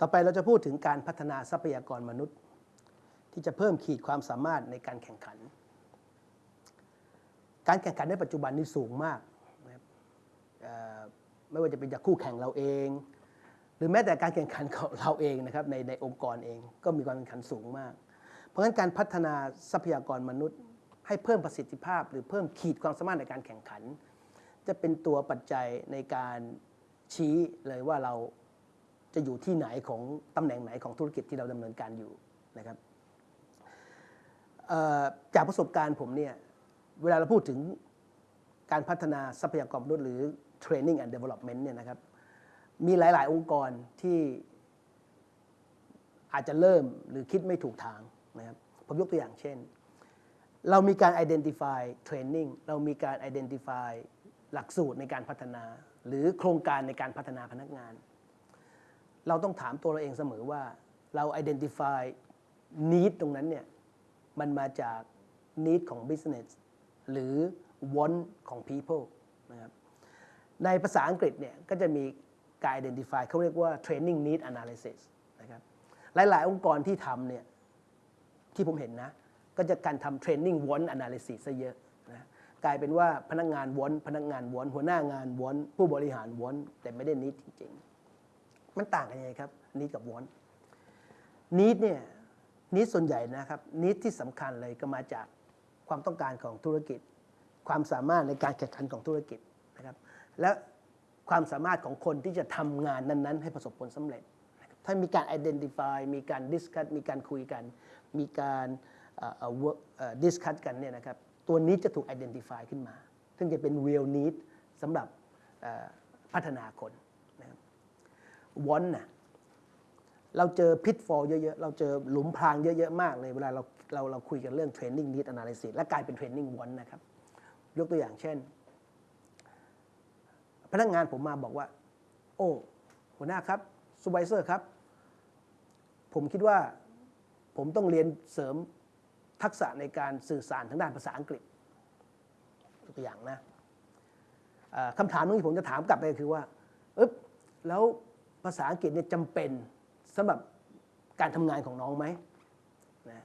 ต่อไปเราจะพูดถึงการพัฒนาทรัพยากรมนุษย์ ที่จะเพิ่มขีดความสามารถในการแข่งขัน การแข่งขันในปัจจุบันนี้สูงมากนะครับไม่ว่าจะเป็นจากคู่แข่งเราเอง หรือแม้แต่การแข่งขันของเราเองนะครับในในองค์กรเองก็มีการแข่งขันสูงมาก เพราะฉะนั้นการพัฒนาทรัพยากรมนุษย์ ให้เพิ่มประสิทธิภาพ หรือเพิ่มขีดความสามารถในการแข่งขัน จะเป็นตัวปัจจัยในการชี้เลยว่าเรา จะอยู่ที่ไหนของตำแหน่งไหนของธุรกิจที่เราดำเนินการอยู่นะครับจากประสบการณ์ผมเนี่ยเวลาเราพูดถึงการพัฒนาทรัพยากรมนุษย์หรือ training and development เนี่ยนะครับมีหลาย ๆ องค์กรที่อาจจะเริ่มหรือคิดไม่ถูกทางนะครับผมยกตัวอย่างเช่น เรามีการ identify training เรามีการ identify หลักสูตรในการพัฒนา หรือโครงการในการพัฒนาพนักงาน เราต้องถามตัวเราเองเสมอว่าเรา identify need ตรงนั้นเนี่ยมันมาจาก need ของ business หรือ want ของ people นะครับในภาษาอังกฤษเนี่ยก็จะมีการ identify เขาเรียกว่า training need analysis นะครับหลาย ๆ องค์กรที่ทำเนี่ยที่ผมเห็นนะ ก็จะการทำ training want analysis ซะเยอะนะกลายเป็นว่าพนักงาน want พนักงาน want หัวหน้างาน want ผู้บริหาร want แต่ไม่ได้ need จริง ๆ มันต่างกันยังไงครับ need กับ want need เนี่ย need ส่วนใหญ่นะครับ need ที่สำคัญเลยก็มาจากความต้องการของธุรกิจ ความสามารถในการแข่งขันของธุรกิจนะครับ และความสามารถของคนที่จะทำงานนั้น ๆ ให้ประสบผลสำเร็จ ถ้ามีการ identify มีการ discuss มีการคุยกัน มีการอ่อเอ่อ work เอ่อ discuss กันเนี่ยนะครับตัวนี้จะถูก identify ขึ้นมา ซึ่งจะเป็น real need สำหรับพัฒนาคน นะครับ want นะเราเจอพิทฟอลเยอะๆ เราเจอหลุมพรางเยอะๆ มากเลยเวลาเราเราเราคุยกันเรื่อง training need analysis และกลายเป็น training want นะครับ ยกตัวอย่างเช่น พนักงานผมมาบอกว่า โอ้หัวหน้าครับซูเปอร์เซอร์ครับ ผมคิดว่าผมต้องเรียนเสริมทักษะในการสื่อสารทางด้านภาษาอังกฤษตัวอย่างนะคำถามนึงที่ผมจะถามกลับไปคือว่าเอ๊บแล้ว ภาษาอังกฤษเนี่ยจำเป็นสำหรับการทำงานของน้องไหมนะ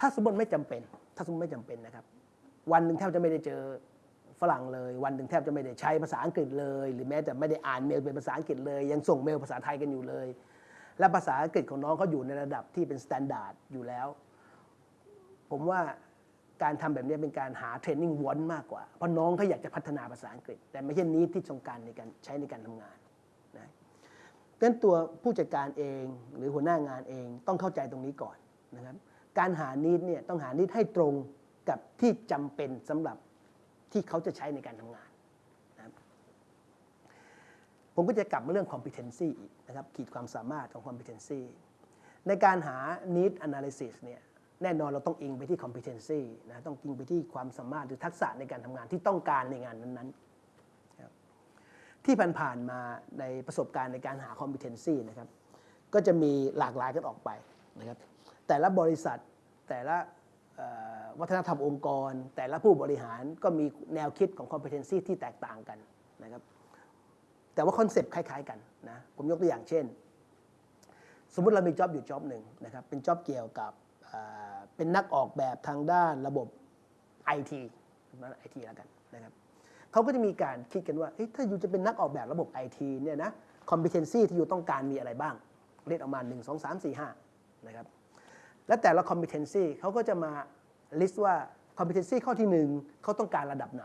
ถ้าสมมติไม่จำเป็น ถ้าสมมติไม่จำเป็นนะครับ วันหนึ่งแทบจะไม่ได้เจอฝรั่งเลย วันหนึ่งแทบจะไม่ได้ใช้ภาษาอังกฤษเลย หรือแม้แต่ไม่ได้อ่านเมลเป็นภาษาอังกฤษเลย ยังส่งเมลภาษาไทยกันอยู่เลย และภาษาอังกฤษของน้องเขาอยู่ในระดับที่เป็นมาตรฐานอยู่แล้ว ผมว่าการทำแบบนี้เป็นการหาเทรนนิ่งวอนมากกว่า เพราะน้องเขาอยากจะพัฒนาภาษาอังกฤษ แต่ไม่ใช่นี้ที่ต้องการในการใช้ในการทำงาน ดังนั้นตัวผู้จัดการเองหรือหัวหน้างานเองต้องเข้าใจตรงนี้ก่อนนะครับ การหานิดเนี่ยต้องหานิดให้ตรงกับที่จำเป็นสำหรับที่เขาจะใช้ในการทำงานนะครับผมก็จะกลับมาเรื่อง competency อีกนะครับขีดความสามารถของ competency ในการหา need analysis เนี่ยแน่นอนเราต้องอิงไปที่ competency นะต้องอิงไปที่ความสามารถหรือทักษะในการทำงานที่ต้องการในงานนั้นๆ ที่ผ่านๆมาในประสบการณ์ในการหา competency นะครับก็จะมีหลากหลายกันออกไปนะครับแต่ละบริษัทแต่ละวัฒนธรรมองค์กร แต่ละผู้บริหารก็มีแนวคิดของ competency ที่แตกต่างกันนะครับแต่ว่า concept คล้าย ๆ กันนะผมยกตัวอย่างเช่น สมมุติเรามี job อยู่ job หนึ่งนะครับเป็น job เกี่ยวกับเป็นนักออกแบบทางด้านระบบ IT นะไอทีแล้วกันนะครับ เขาก็จะมีการคิดกันว่าถ้าอยู่จะเป็นนักออกแบบระบบ IT เนี่ยนะ competency ที่อยู่ต้องการมีอะไรบ้าง เรียกออกมา 1 2 3 4 5นะครับและแต่ละ competency เขาก็จะมา list ว่า competency ข้อที่ 1 เขาต้องการระดับไหน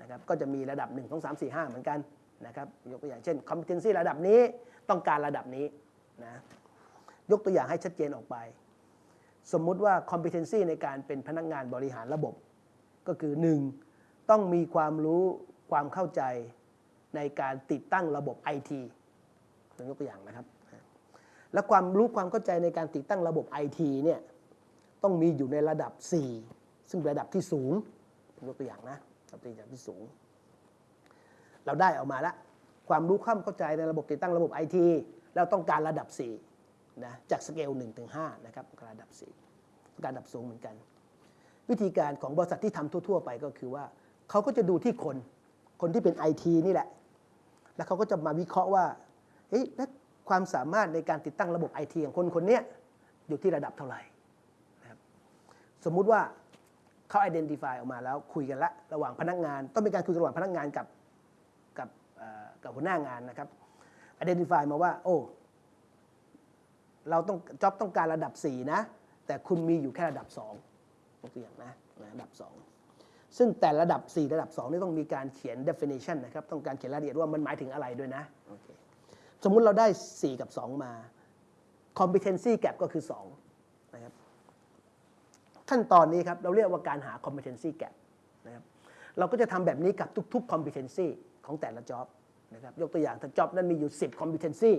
นะครับก็จะมีระดับ 1 2 3 4 5 เหมือนกันนะครับยกตัวอย่างเช่น competency ระดับนี้ต้องการระดับนี้นะยกตัวอย่างให้ชัดเจนออกไป สมมุติว่า competency ในการเป็นพนักงานบริหารระบบ ก็คือ 1. ต้องมีความรู้ความเข้าใจในการติดตั้งระบบ IT ผมยกตัวอย่างนะครับ และความรู้ความเข้าใจในการติดตั้งระบบ IT เนี่ยต้องมีอยู่ในระดับ 4 ซึ่งเป็นระดับที่สูงยกตัวอย่างนะระดับที่สูง เราได้ออกมาแล้วความรู้ความเข้าใจในระบบติดตั้งระบบ IT เราต้องการระดับ4นะจากสเกล1ถึง5นะครับระดับ4การระดับสูงเหมือนกัน วิธีการของบริษัทที่ทำทั่ว ๆ ไปก็คือว่า เขาก็จะดูที่คน คนที่เป็น IT นี่แหละ แล้วเขาก็จะมาวิเคราะห์ว่าเฮ้ยแล้วความสามารถในการติดตั้งระบบไอทีของคนคนนี้อยู่ที่ระดับเท่าไหร่นะครับสมมุติว่าเขา identify ออกมาแล้วคุยกันละระหว่างพนักงาน ต้องมีการคุยระหว่างพนักงานกับกับกับหัวหน้างานนะครับ identify มาว่า โอ้ เราต้องจ็อบต้องการระดับ 4 นะ แต่คุณมีอยู่แค่ระดับ2ยกตัวอย่างนะระดับ 2 ซึ่งแต่ระดับ 4 ระดับ2นี่ต้องมีการเขียน definition นะครับ ต้องการเขียนรายละเอียดว่ามันหมายถึงอะไรด้วยนะโอเคสมมุติเราได้ 4 กับ 2 มา competency gap ก็คือ 2 นะครับ ขั้นตอนนี้ครับ เราเรียกว่าการหา competency gap นะครับ เราก็จะทำแบบนี้กับทุก ๆ competency ของแต่ละ job นะครับ ยกตัวอย่างถ้า job นั้นมีอยู่ 10 competency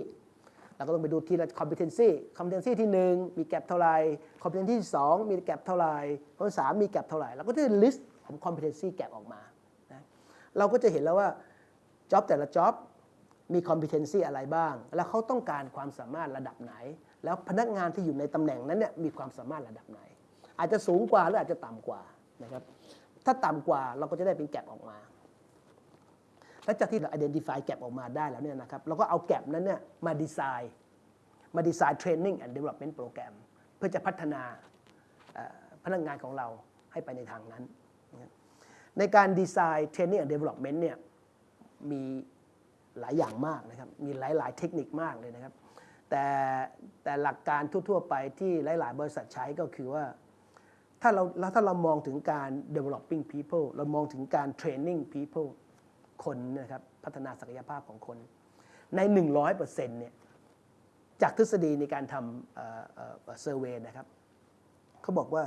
เราก็ต้องไปดูทีละ competency competency ที่ 1 มีแกลบเท่าไหร่ competency ที่ 2 มีแกลบเท่าไหร่ข้อที่3มีแกลบเท่าไหร่ เราก็จะ list ของ competency gap ออกมานะเราก็จะเห็นแล้วว่า job แต่ละ job มี competency อะไรบ้าง แล้วเขาต้องการความสามารถระดับไหน แล้วพนักงานที่อยู่ในตำแหน่งนั้นเนี่ยมีความสามารถระดับไหน อาจจะสูงกว่าหรืออาจจะต่ำกว่านะครับถ้าต่ำกว่าเราก็จะได้เป็นแกลบออกมาหลังจากที่เรา identify แกลบออกมาได้แล้วเนี่ยนะครับเราก็เอาแกลบนั้นเนี่ยมาดีไซน์มาดีไซน์ training and development program เพื่อจะพัฒนาพนักงานของเราให้ไปในทางนั้น ในการดีไซน์ training and development เนี่ยมีหลายอย่างมากนะครับ มีหลาย ๆ เทคนิคมากเลยนะครับ แต่แต่หลักการทั่ว ๆ ไปที่หลาย ๆ บริษัทใช้ก็คือว่า ถ้าเราถ้าเรามองถึงการ developing people เรามองถึงการ training people คนนะครับพัฒนาศักยภาพของคน ใน 100%เนี่ยจากทฤษฎีในการทำเซอร์เวยนะครับเขาบอกว่า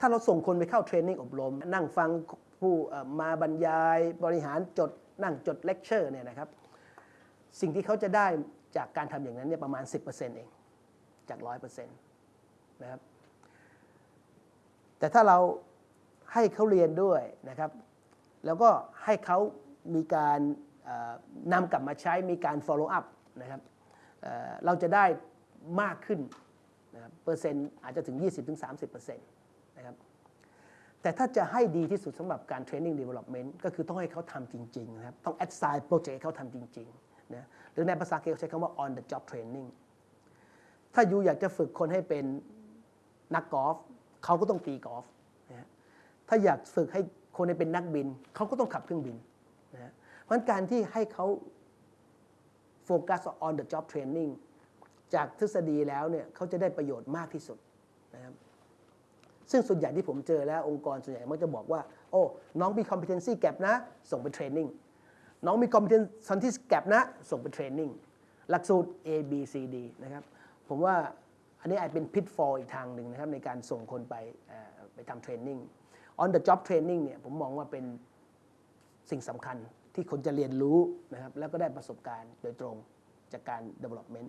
ถ้าเราส่งคนไปเข้าเทรนนิ่งอบรม นั่งฟัง ผู้มาบรรยายบริหารจดนั่งจดเลคเชอร์เนี่ยนะครับ สิ่งที่เขาจะได้จากการทำอย่างนั้นเนี่ยประมาณ 10%เองจาก 100%นะครับแต่ถ้าเราให้เขาเรียนด้วยนะครับ แล้วก็ให้เขามีการนำกลับมาใช้มีการ follow up นะครับเอ่อเราจะได้มากขึ้นนะครับเปอร์เซ็นต์อาจจะถึง 20-30%นะครับ แต่ถ้าจะให้ดีที่สุดสำหรับการ training development ก็คือต้องให้เขาทำจริงๆนะครับ ต้อง assign project ให้เขาทำจริงๆนะหรือในภาษาอังกฤษเขาใช้คำว่า on the job training ถ้ายูอยากจะฝึกคนให้เป็นนักกอล์ฟเขาก็ต้องตีกอล์ฟนะถ้าอยากฝึกให้คนให้เป็นนักบิน เขาก็ต้องขับเครื่องบินนะเพราะงั้นการที่ให้เขาโฟกัส on the job training จากทฤษฎีแล้วเนี่ยเขาจะได้ประโยชน์มากที่สุด ซึ่งส่วนใหญ่ที่ผมเจอแล้วองค์กรส่วนใหญ่มักจะบอกว่า โอ้ น้องมี competency gap นะ ส่งไปเทรนนิ่งน้องมี competency gap นะ ส่งไปเทรนนิ่งหลักสูตร A B C D นะครับ ผมว่าอันนี้อาจเป็น pitfall อีกทางหนึ่งนะครับ ในการส่งคนไปไปทำเทรนนิ่ง on the job training เนี่ยผมมองว่าเป็นสิ่งสำคัญที่คนจะเรียนรู้นะครับ แล้วก็ได้ประสบการณ์โดยตรงจากการ development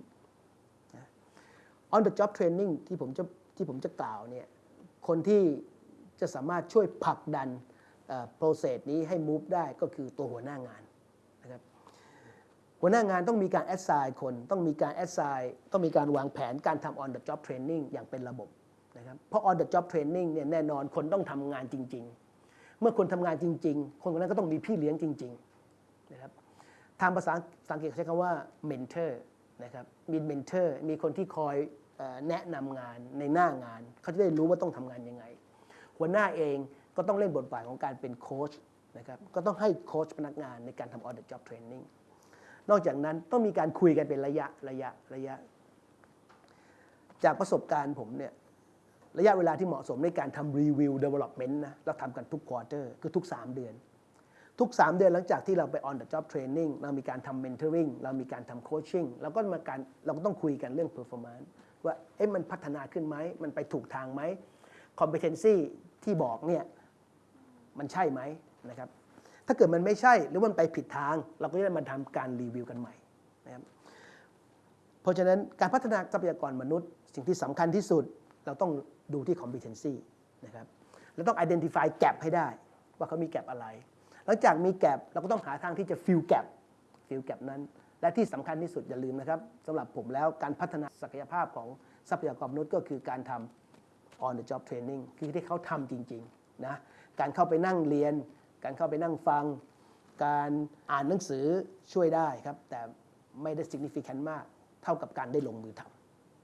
on the job training ที่ผมจะที่ผมจะกล่าวเนี่ย คนที่จะสามารถช่วยผลักดันโปรเซสนี้ให้ move ได้ก็คือตัวหัวหน้างานนะครับหัวหน้างานต้องมีการ assign คนต้องมีการ assign ต้องมีการวางแผนการทำ on the job training อย่างเป็นระบบนะครับเพราะ on the job training เนี่ยแน่นอนคนต้องทำงานจริง ๆ เมื่อคนทำงานจริง ๆ คนคนนั้นก็ต้องมีพี่เลี้ยงจริงๆนะครับทางภาษาอังกฤษใช้คำว่า mentor นะครับมี mentor มีคนที่คอย แนะนำงานในหน้างาน เขาจะได้รู้ว่าต้องทำงานยังไง หัวหน้าเองก็ต้องเล่นบทบาทของการเป็นโค้ชนะครับก็ต้องให้โค้ชพนักงานในการทำ on the job training นอกจากนั้นต้องมีการคุยกันเป็นระยะระยะระยะ จากประสบการณ์ผมเนี่ยระยะเวลาที่เหมาะสมในการทำรีวิว development นะเราทำกันทุกควอเตอร์คือทุก 3 เดือน ทุก 3 เดือนหลังจากที่เราไป on the job training เรามีการทำ mentoring เรามีการทำ coaching เราก็มาการเราก็ต้องคุยกันเรื่อง performance ว่าเอ๊ะมันพัฒนาขึ้นไหม มันไปถูกทางไหม competency ที่บอกเนี่ยมันใช่ไหมนะครับถ้าเกิดมันไม่ใช่หรือมันไปผิดทาง เราก็จะมาทำการรีวิวกันใหม่นะครับเพราะฉะนั้นการพัฒนาทรัพยากรมนุษย์ สิ่งที่สำคัญที่สุดเราต้องดูที่ competency นะครับเราต้อง identify gap ให้ได้ว่าเขามี gap อะไร หลังจากมี gap เราก็ต้องหาทางที่จะ fill gap ฟิลแกปนั้น และที่สำคัญที่สุดอย่าลืมนะครับสำหรับผมแล้วการพัฒนาศักยภาพของทรัพยากรมนุษย์ก็คือการทำ on the job training คือที่เขาทำจริงๆนะการเข้าไปนั่งเรียน การเข้าไปนั่งฟัง การอ่านหนังสือช่วยได้ครับ แต่ไม่ได้ significant มาก เท่ากับการได้ลงมือทำ